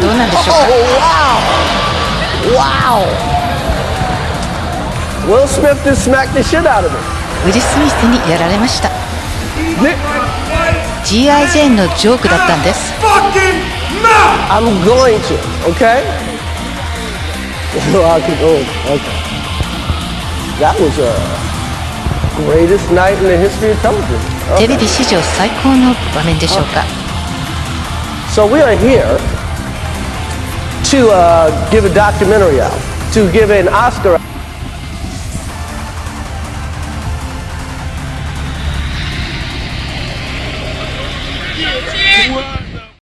どうなんでしょうか Oh, wow! Wow! Will Smith just smacked the shit out of me. ウィル・スミスにやられました Nick, G.I. ジェーンのジョークだったんです I'm going to, okay? I can go, okay. That was a greatest night in the history of television. テ Okay. レビ史上最高の場面でしょうか So we are here to uh, give a documentary out, to give an Oscar. What?